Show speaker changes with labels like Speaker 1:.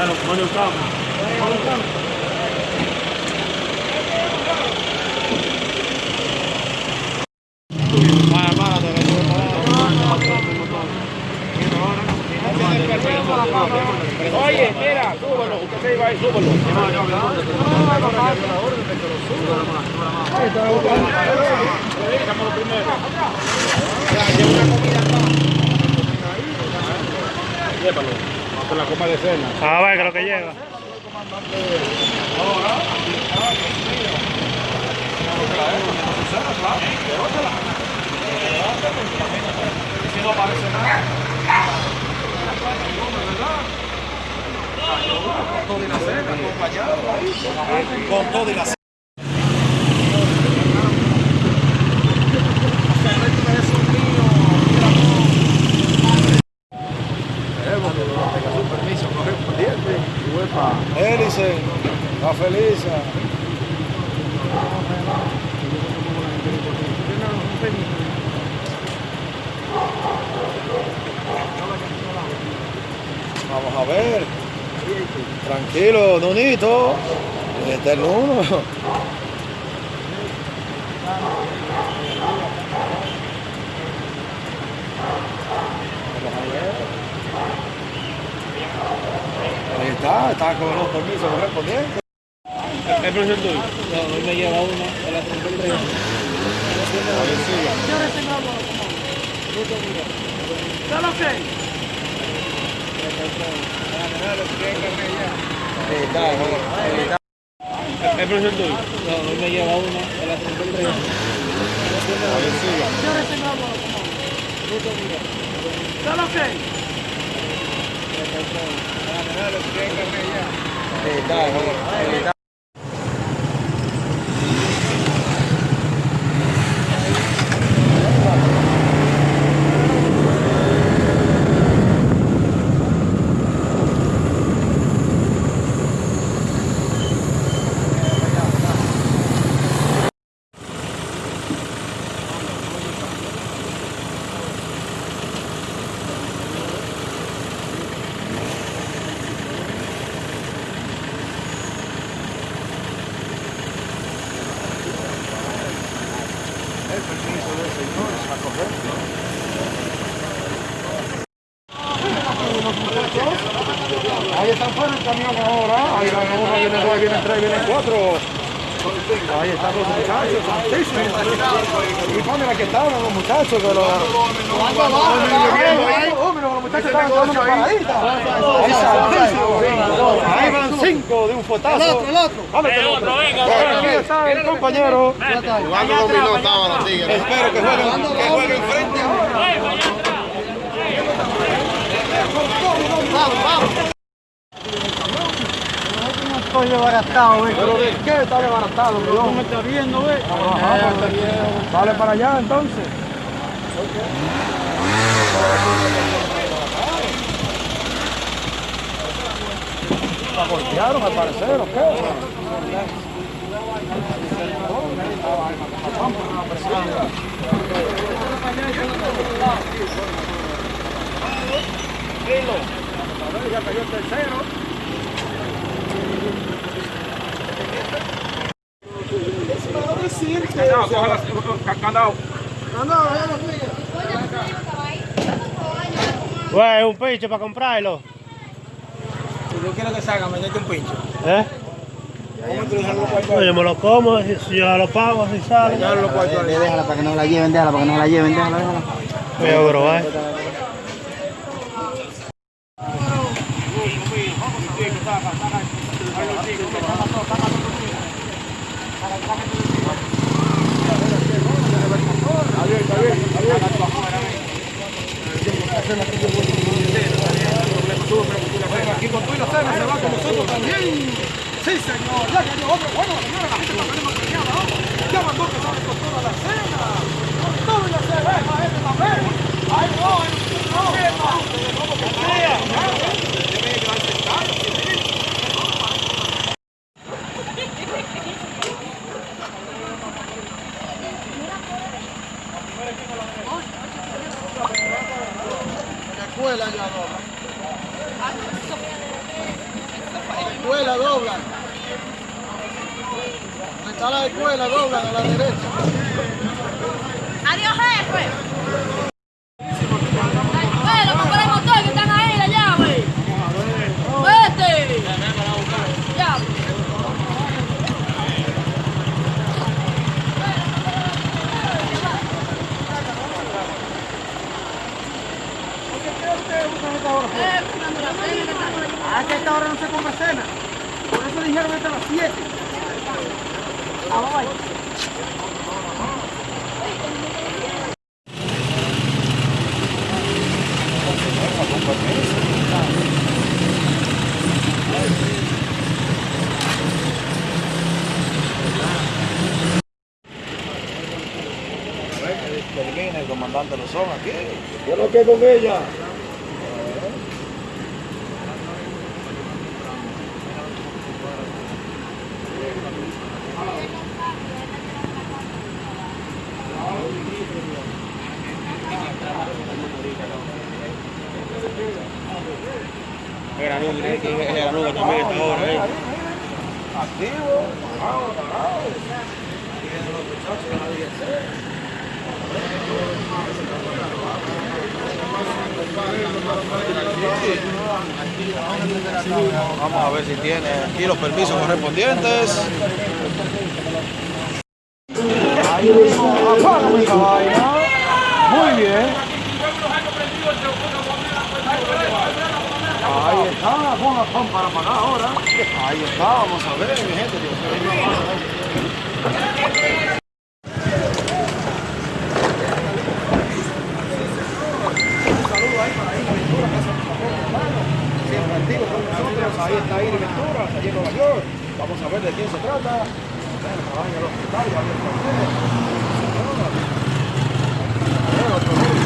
Speaker 1: Claro, te
Speaker 2: Oye, mira, súbelo, usted se iba ahí, súbelo. Llévalo, con la copa de cena.
Speaker 1: A ver, que lo que llega.
Speaker 2: Con todo y la
Speaker 3: Hélice, la feliz. Vamos a ver. Tranquilo, Nonito. Este es uno. Vamos a ver. Ahí está, está con los permisos correspondientes.
Speaker 1: ¿Es profesor tuyo?
Speaker 2: No, hoy me lleva uno de la 33.
Speaker 3: Ahí está, ahí está.
Speaker 1: ¿Es profesor tuyo?
Speaker 2: No, hoy me lleva uno de la 33.
Speaker 3: Ahí está, ahí está. El Ahí están fuera el camión ahora. Ahí van uno, viene dos, viene tres, vienen cuatro. Ahí están los muchachos, santísimo. Y ponen aquí estaban los muchachos paradita. Ahí van cinco de un fuetazo. El otro, el otro. Aquí está el compañero. Espero que jueguen, que jueguen frente.
Speaker 2: Estoy desbaratado, ¿ves?
Speaker 3: ¿Pero de qué está desbaratado, mi
Speaker 2: ¿Cómo me está viendo, ves?
Speaker 3: Ajá, Sale para allá entonces. ¿La golpearon al parecer o qué? Ya cayó el tercero.
Speaker 2: Candado, coja la- candado.
Speaker 1: Güey, es un pinche para comprarlo.
Speaker 2: Si yo quiero que salga, me mete un pincho.
Speaker 1: ¿Eh? No, yo me lo como, si yo lo pago, si sale.
Speaker 4: Déjala para que no la lleven, déjala para que no la lleven, déjala, déjala.
Speaker 1: Mira, bro, eh.
Speaker 3: Aquí con tú y se va con nosotros también. Sí, señor. Ya cayó otro. Bueno, señora, la gente está ¿no? Ya mandó que sale con toda la cena. Con todo y la cerveza, este también. Ay, no, ay, no. ¿Cómo que sea?
Speaker 5: Escuela doblan. Donde está la escuela doblan a la derecha.
Speaker 6: Adiós, jefe. Eh, fumando la cena, que estamos allí.
Speaker 5: Ah, que a esta hora no se compra cena. Por eso dijeron hasta las 7. Ah, vamos ahí.
Speaker 3: Termina el comandante Lozón aquí.
Speaker 7: Yo no quedo con ella.
Speaker 3: Que también está ahora ahí. Activo, parado, parado. Vamos a ver si tiene aquí los permisos correspondientes. Muy bien. Ahí está, ponga pon para pagar ahora. Ahí está, vamos a ver, mi gente. Dios mío. Siempre activo con nosotros, ahí está Iri Ventura, allí en Nueva York. Vamos a ver de quién se trata. Bueno, trabaja en el hospital, va a ver por qué. Bueno,